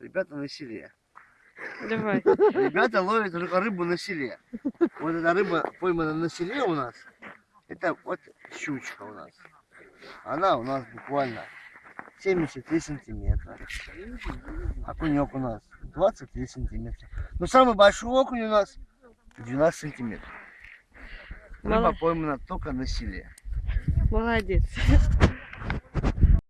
Ребята на селе. Давай. Ребята ловят рыбу на селе. Вот эта рыба поймана на селе у нас. Это вот щучка у нас. Она у нас буквально 73 сантиметра. А Окунек у нас 23 сантиметра. Но самый большой окунь у нас 12 сантиметров. Рыба Мало- поймана только на селе. Молодец.